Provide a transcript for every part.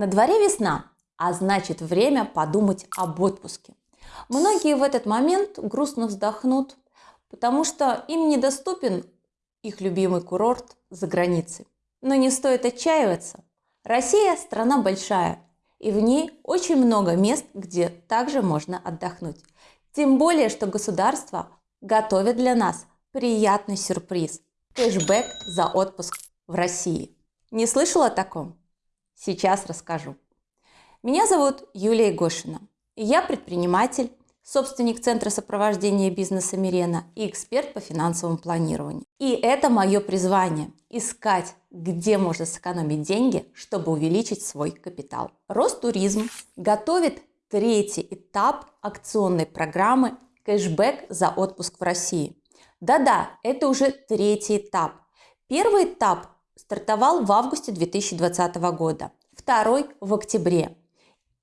На дворе весна, а значит время подумать об отпуске. Многие в этот момент грустно вздохнут, потому что им недоступен их любимый курорт за границей. Но не стоит отчаиваться. Россия – страна большая, и в ней очень много мест, где также можно отдохнуть. Тем более, что государство готовит для нас приятный сюрприз – кэшбэк за отпуск в России. Не слышала о таком? Сейчас расскажу. Меня зовут Юлия Гошина, я предприниматель, собственник Центра сопровождения бизнеса Мирена и эксперт по финансовому планированию. И это мое призвание – искать, где можно сэкономить деньги, чтобы увеличить свой капитал. Ростуризм готовит третий этап акционной программы «Кэшбэк за отпуск в России». Да-да, это уже третий этап. Первый этап стартовал в августе 2020 года, второй в октябре.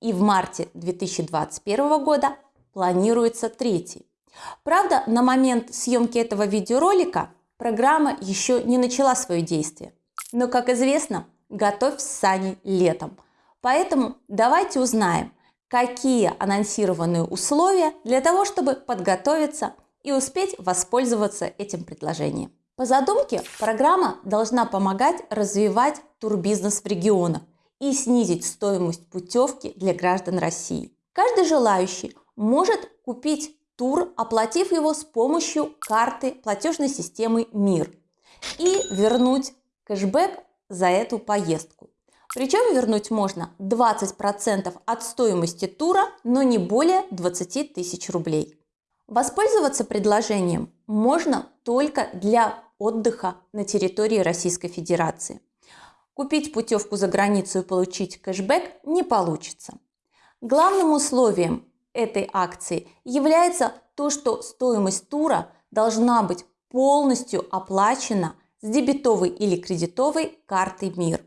И в марте 2021 года планируется третий. Правда, на момент съемки этого видеоролика программа еще не начала свое действие. Но, как известно, готовь сани летом. Поэтому давайте узнаем, какие анонсированные условия для того, чтобы подготовиться и успеть воспользоваться этим предложением. По задумке, программа должна помогать развивать турбизнес в регионах и снизить стоимость путевки для граждан России. Каждый желающий может купить тур, оплатив его с помощью карты платежной системы МИР и вернуть кэшбэк за эту поездку. Причем вернуть можно 20% от стоимости тура, но не более 20 тысяч рублей. Воспользоваться предложением можно только для отдыха на территории Российской Федерации. Купить путевку за границу и получить кэшбэк не получится. Главным условием этой акции является то, что стоимость тура должна быть полностью оплачена с дебетовой или кредитовой картой МИР.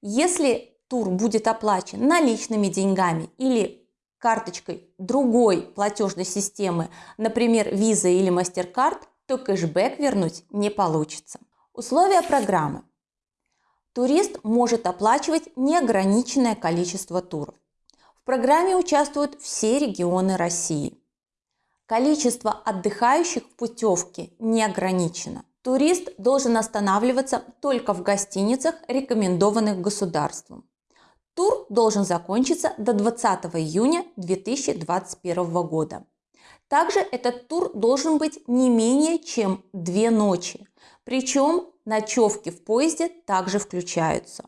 Если тур будет оплачен наличными деньгами или карточкой другой платежной системы, например, Visa или MasterCard, то кэшбэк вернуть не получится. Условия программы. Турист может оплачивать неограниченное количество туров. В программе участвуют все регионы России. Количество отдыхающих в путевке не ограничено. Турист должен останавливаться только в гостиницах, рекомендованных государством. Тур должен закончиться до 20 июня 2021 года. Также этот тур должен быть не менее чем две ночи. Причем ночевки в поезде также включаются.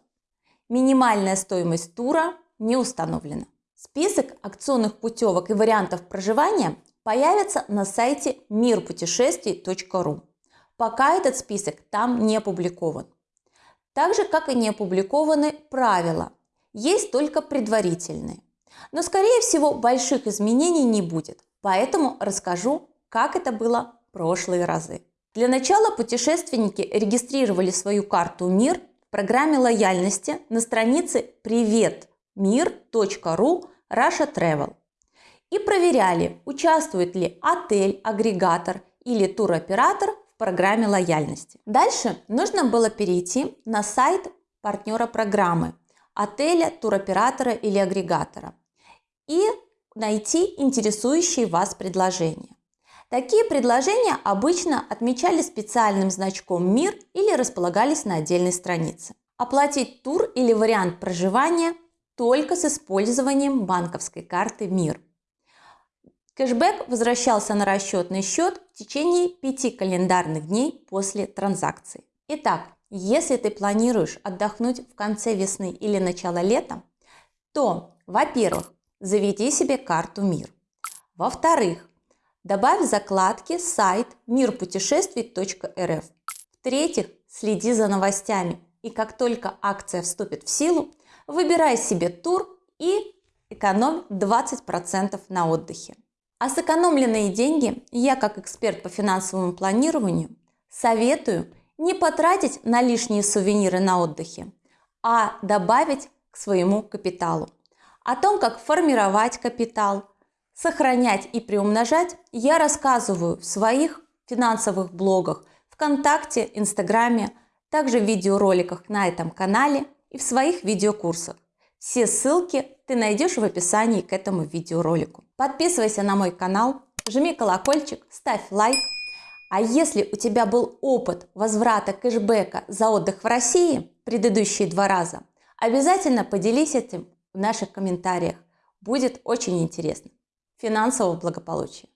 Минимальная стоимость тура не установлена. Список акционных путевок и вариантов проживания появится на сайте мирпутешествий.ру. Пока этот список там не опубликован. Так же, как и не опубликованы правила. Есть только предварительные. Но, скорее всего, больших изменений не будет. Поэтому расскажу, как это было в прошлые разы. Для начала путешественники регистрировали свою карту МИР в программе лояльности на странице приветмир.ру Russia Travel и проверяли, участвует ли отель, агрегатор или туроператор в программе лояльности. Дальше нужно было перейти на сайт партнера программы, отеля, туроператора или агрегатора и найти интересующие вас предложения. Такие предложения обычно отмечали специальным значком «Мир» или располагались на отдельной странице. Оплатить тур или вариант проживания только с использованием банковской карты МИР. Кэшбэк возвращался на расчетный счет в течение 5 календарных дней после транзакции. Итак, если ты планируешь отдохнуть в конце весны или начало лета, то, во-первых, заведи себе карту МИР. Во-вторых, добавь закладки сайт мирпутешествий.рф. В-третьих, следи за новостями и как только акция вступит в силу, выбирай себе тур и экономь 20% на отдыхе. А сэкономленные деньги я, как эксперт по финансовому планированию, советую не потратить на лишние сувениры на отдыхе, а добавить к своему капиталу. О том, как формировать капитал, сохранять и приумножать, я рассказываю в своих финансовых блогах ВКонтакте, Инстаграме, также в видеороликах на этом канале и в своих видеокурсах. Все ссылки ты найдешь в описании к этому видеоролику. Подписывайся на мой канал, жми колокольчик, ставь лайк. А если у тебя был опыт возврата кэшбэка за отдых в России предыдущие два раза, обязательно поделись этим в наших комментариях. Будет очень интересно. Финансового благополучия!